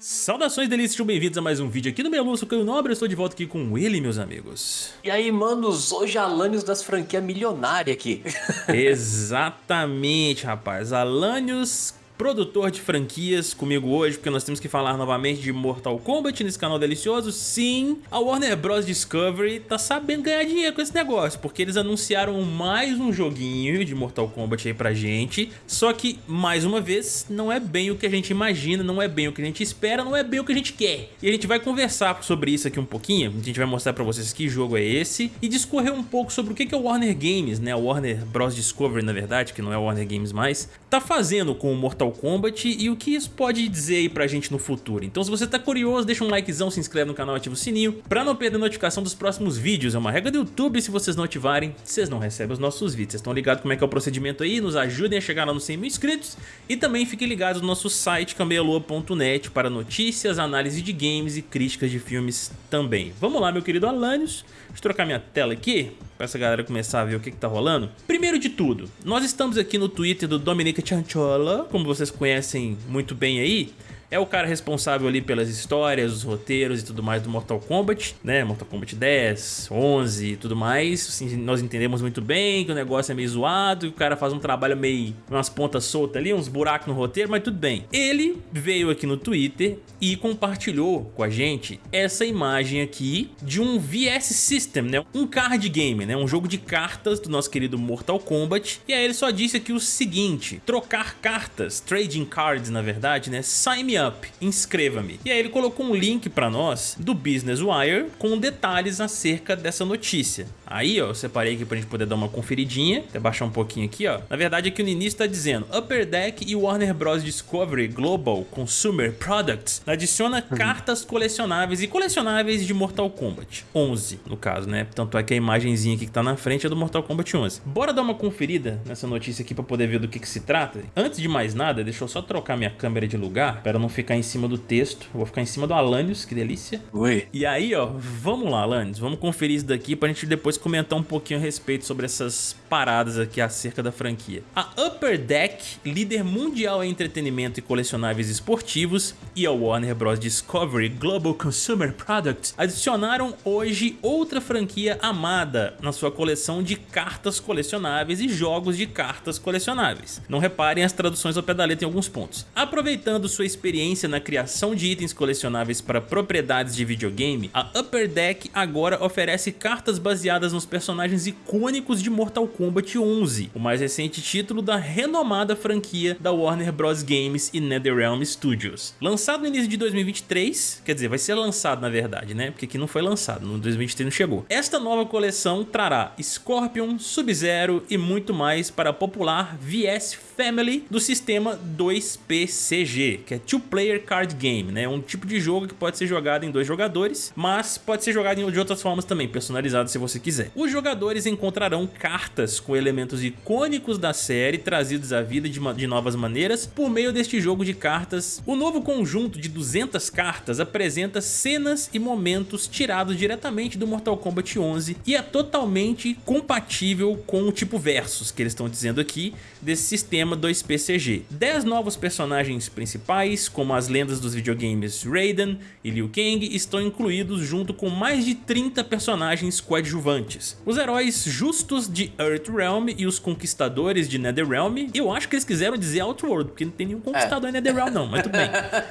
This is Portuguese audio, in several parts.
Saudações delícias, sejam bem-vindos a mais um vídeo aqui no meu sou Caio Nobre, eu estou de volta aqui com ele, meus amigos. E aí, manos, hoje Alanios das franquias milionária aqui. Exatamente, rapaz, Alanios produtor de franquias comigo hoje, porque nós temos que falar novamente de Mortal Kombat nesse canal delicioso. Sim, a Warner Bros. Discovery tá sabendo ganhar dinheiro com esse negócio, porque eles anunciaram mais um joguinho de Mortal Kombat aí pra gente, só que, mais uma vez, não é bem o que a gente imagina, não é bem o que a gente espera, não é bem o que a gente quer. E a gente vai conversar sobre isso aqui um pouquinho, a gente vai mostrar pra vocês que jogo é esse, e discorrer um pouco sobre o que, que a Warner Games, né, a Warner Bros. Discovery, na verdade, que não é Warner Games mais, tá fazendo com o Mortal Mortal Kombat e o que isso pode dizer aí pra gente no futuro. Então se você tá curioso, deixa um likezão, se inscreve no canal, ativa o sininho pra não perder notificação dos próximos vídeos. É uma regra do YouTube, se vocês não ativarem, vocês não recebem os nossos vídeos. Vocês estão ligados como é que é o procedimento aí? Nos ajudem a chegar lá nos 100 mil inscritos e também fiquem ligados no nosso site cambealoa.net para notícias, análise de games e críticas de filmes também. Vamos lá, meu querido Alanios. Deixa eu trocar minha tela aqui para essa galera começar a ver o que, que tá rolando. Primeiro de tudo, nós estamos aqui no Twitter do Dominica Chanchola, como vocês conhecem muito bem aí é o cara responsável ali pelas histórias, os roteiros e tudo mais do Mortal Kombat, né? Mortal Kombat 10, 11 e tudo mais. Assim, nós entendemos muito bem que o negócio é meio zoado, que o cara faz um trabalho meio... umas pontas soltas ali, uns buracos no roteiro, mas tudo bem. Ele veio aqui no Twitter e compartilhou com a gente essa imagem aqui de um VS System, né? Um card game, né? Um jogo de cartas do nosso querido Mortal Kombat. E aí ele só disse aqui o seguinte, trocar cartas, trading cards na verdade, né? Sign me up, inscreva-me. E aí ele colocou um link para nós do Business Wire com detalhes acerca dessa notícia. Aí, ó, eu separei aqui pra gente poder dar uma conferidinha, até baixar um pouquinho aqui, ó. Na verdade, aqui no início tá dizendo Upper Deck e Warner Bros. Discovery Global Consumer Products adiciona uhum. cartas colecionáveis e colecionáveis de Mortal Kombat 11, no caso, né? Tanto é que a imagenzinha aqui que tá na frente é do Mortal Kombat 11. Bora dar uma conferida nessa notícia aqui pra poder ver do que que se trata? Antes de mais nada, deixa eu só trocar minha câmera de lugar para não não ficar em cima do texto. Vou ficar em cima do Alanios, que delícia. Oi. E aí, ó, vamos lá, Alanios. Vamos conferir isso daqui pra gente depois comentar um pouquinho a respeito sobre essas paradas aqui acerca da franquia. A Upper Deck, líder mundial em entretenimento e colecionáveis esportivos, e a Warner Bros. Discovery Global Consumer Products adicionaram hoje outra franquia amada na sua coleção de cartas colecionáveis e jogos de cartas colecionáveis. Não reparem as traduções ao pé da letra em alguns pontos. Aproveitando sua experiência na criação de itens colecionáveis para propriedades de videogame, a Upper Deck agora oferece cartas baseadas nos personagens icônicos de Mortal Kombat 11, o mais recente título da renomada franquia da Warner Bros. Games e NetherRealm Studios. Lançado no início de 2023, quer dizer, vai ser lançado na verdade, né? Porque aqui não foi lançado, no 2023 não chegou. Esta nova coleção trará Scorpion, Sub-Zero e muito mais para a popular VS Family do sistema 2PCG, que é Two Player Card Game, né? Um tipo de jogo que pode ser jogado em dois jogadores, mas pode ser jogado de outras formas também, personalizado se você quiser. Os jogadores encontrarão cartas com elementos icônicos da série trazidos à vida de, de novas maneiras por meio deste jogo de cartas. O novo conjunto de 200 cartas apresenta cenas e momentos tirados diretamente do Mortal Kombat 11 e é totalmente compatível com o tipo Versus que eles estão dizendo aqui desse sistema sistema 2PCG. 10 novos personagens principais, como as lendas dos videogames Raiden e Liu Kang, estão incluídos junto com mais de 30 personagens coadjuvantes. Os heróis justos de Earthrealm e os conquistadores de Netherrealm, eu acho que eles quiseram dizer Outworld, porque não tem nenhum conquistador é. em Netherrealm não, mas tudo bem.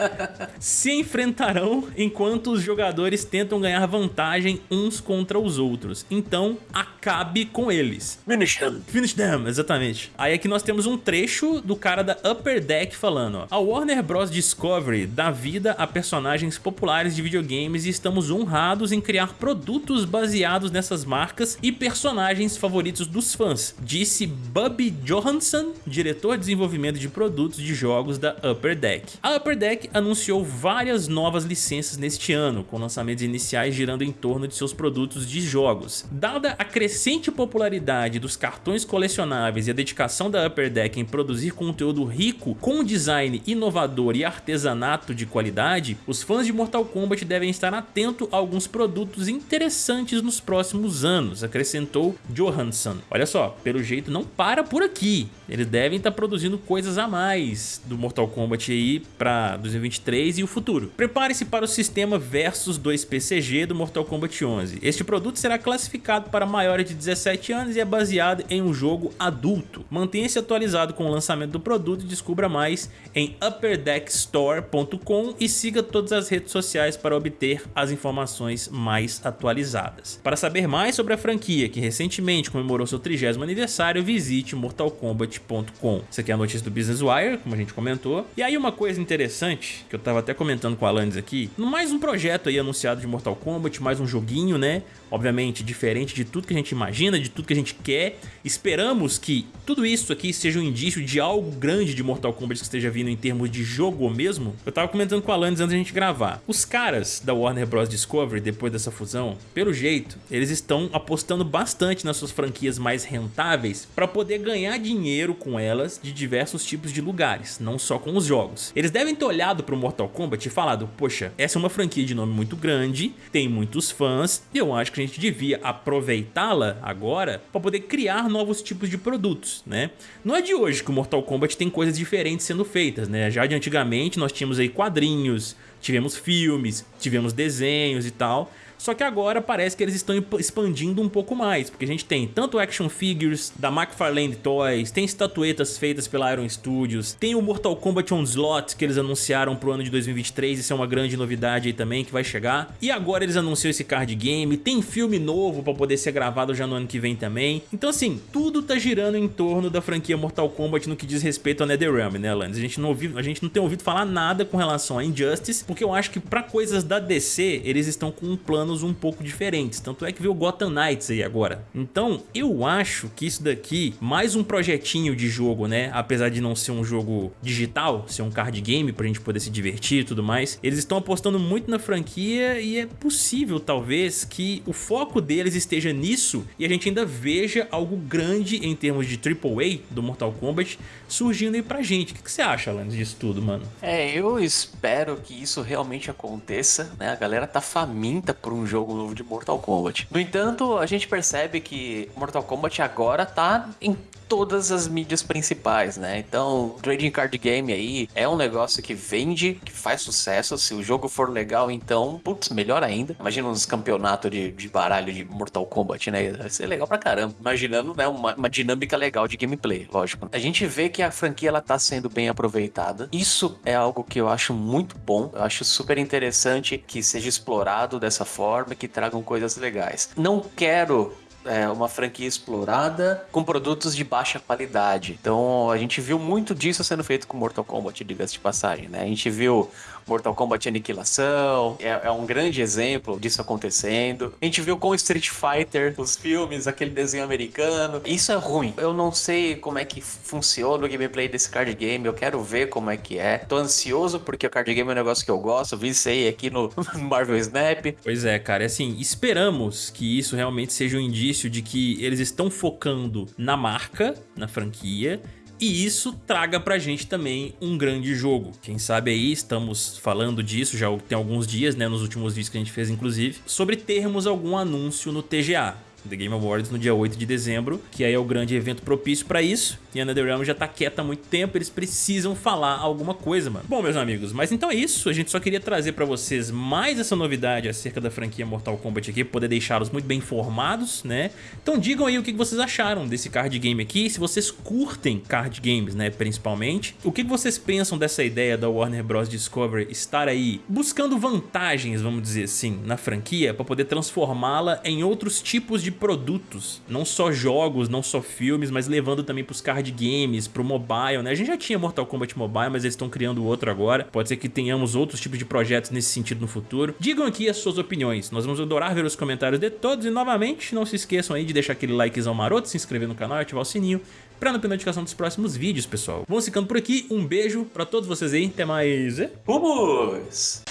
Se enfrentarão enquanto os jogadores tentam ganhar vantagem uns contra os outros. Então, acabe com eles. Finish them. Finish them, exatamente. Aí aqui nós temos um trecho trecho do cara da Upper Deck falando, ó, A Warner Bros. Discovery dá vida a personagens populares de videogames e estamos honrados em criar produtos baseados nessas marcas e personagens favoritos dos fãs, disse Bubby Johansson, diretor de desenvolvimento de produtos de jogos da Upper Deck. A Upper Deck anunciou várias novas licenças neste ano, com lançamentos iniciais girando em torno de seus produtos de jogos. Dada a crescente popularidade dos cartões colecionáveis e a dedicação da Upper Deck em produzir conteúdo rico com design inovador e artesanato de qualidade, os fãs de Mortal Kombat devem estar atentos a alguns produtos interessantes nos próximos anos, acrescentou Johansson. Olha só, pelo jeito não para por aqui, eles devem estar produzindo coisas a mais do Mortal Kombat aí para 2023 e o futuro. Prepare-se para o sistema Versus 2 PCG do Mortal Kombat 11. Este produto será classificado para maiores de 17 anos e é baseado em um jogo adulto. Mantenha-se atualizado com o lançamento do produto e descubra mais em upperdeckstore.com e siga todas as redes sociais para obter as informações mais atualizadas. Para saber mais sobre a franquia, que recentemente comemorou seu 30º aniversário, visite mortalkombat.com. Isso aqui é a notícia do Business Wire, como a gente comentou. E aí uma coisa interessante, que eu estava até comentando com a Alanis aqui, mais um projeto aí anunciado de Mortal Kombat, mais um joguinho, né? Obviamente diferente de tudo que a gente imagina, de tudo que a gente quer. Esperamos que tudo isso aqui seja um indício de algo grande de Mortal Kombat que esteja vindo em termos de jogo mesmo. Eu tava comentando com a Alanis antes da gente gravar. Os caras da Warner Bros. Discovery, depois dessa fusão, pelo jeito, eles estão apostando bastante nas suas franquias mais rentáveis para poder ganhar dinheiro com elas de diversos tipos de lugares, não só com os jogos. Eles devem ter olhado pro Mortal Kombat e falado, poxa, essa é uma franquia de nome muito grande, tem muitos fãs, e eu acho que a gente devia aproveitá-la agora para poder criar novos tipos de produtos, né? Não é de hoje que o Mortal Kombat tem coisas diferentes sendo feitas, né? Já de antigamente nós tínhamos aí quadrinhos, tivemos filmes, tivemos desenhos e tal, só que agora parece que eles estão expandindo um pouco mais, porque a gente tem tanto action figures da McFarlane Toys, tem estatuetas feitas pela Iron Studios, tem o Mortal Kombat Onslaught que eles anunciaram pro ano de 2023, isso é uma grande novidade aí também que vai chegar. E agora eles anunciam esse card game, tem filme novo para poder ser gravado já no ano que vem também. Então assim, tudo tá girando em torno da franquia Mortal Kombat no que diz respeito ao NetherRealm, né, Alanis? A gente não ouviu, a gente não tem ouvido falar nada com relação a Injustice, porque eu acho que para coisas da DC, eles estão com um plano planos um pouco diferentes, tanto é que veio o Gotham Knights aí agora. Então eu acho que isso daqui, mais um projetinho de jogo, né, apesar de não ser um jogo digital, ser um card game pra gente poder se divertir e tudo mais, eles estão apostando muito na franquia e é possível talvez que o foco deles esteja nisso e a gente ainda veja algo grande em termos de AAA do Mortal Kombat surgindo aí pra gente. O que, você acha, Alanis, disso tudo, mano? É, eu espero que isso realmente aconteça, né? A galera tá faminta por jogo novo de Mortal Kombat. No entanto, a gente percebe que Mortal Kombat agora tá em todas as mídias principais, né? Então, trading card game aí é um negócio que vende, que faz sucesso. Se o jogo for legal, então, putz, melhor ainda. Imagina uns campeonatos de, de baralho de Mortal Kombat, né? Vai ser legal pra caramba. Imaginando, né, uma, uma, dinâmica legal de gameplay, lógico. A gente vê que a franquia ela tá sendo bem aproveitada. Isso é algo que eu acho muito bom. Eu acho super interessante que seja explorado dessa forma, que tragam coisas legais. Não quero é, uma franquia explorada com produtos de baixa qualidade. Então a gente viu muito disso sendo feito com Mortal Kombat, diga-se de passagem, né? A gente viu Mortal Kombat Aniquilação, é, é, um grande exemplo disso acontecendo. A gente viu com Street Fighter, os filmes, aquele desenho americano. Isso é ruim. Eu não sei como é que funciona o gameplay desse card game, eu quero ver como é que é. Tô ansioso porque o card game é um negócio que eu gosto, vi isso aí aqui no Marvel Snap. Pois é, cara, assim, esperamos que isso realmente seja um indício de que eles estão focando na marca, na franquia, e isso traga pra gente também um grande jogo. Quem sabe aí estamos falando disso já tem alguns dias, né, nos últimos vídeos que a gente fez inclusive, sobre termos algum anúncio no TGA. The Game Awards no dia 8 de dezembro, que aí é o grande evento propício para isso. E a NetherRealm já tá quieta há muito tempo, eles precisam falar alguma coisa, mano. Bom, meus amigos, mas então é isso. A gente só queria trazer para vocês mais essa novidade acerca da franquia Mortal Kombat aqui, poder deixá-los muito bem informados, né? Então digam aí o que vocês acharam desse card game aqui, se vocês curtem card games, né, principalmente. O que vocês pensam dessa ideia da Warner Bros. Discovery estar aí buscando vantagens, vamos dizer assim, na franquia, para poder transformá-la em outros tipos de produtos, não só jogos, não só filmes, mas levando também para os card games, para o mobile, né? A gente já tinha Mortal Kombat Mobile, mas eles estão criando outro agora. Pode ser que tenhamos outros tipos de projetos nesse sentido no futuro. Digam aqui as suas opiniões, nós vamos adorar ver os comentários de todos e novamente não se esqueçam aí de deixar aquele likezão maroto, se inscrever no canal e ativar o sininho para não perder notificação dos próximos vídeos, pessoal. Vamos ficando por aqui, um beijo para todos vocês aí, até mais. Vamos!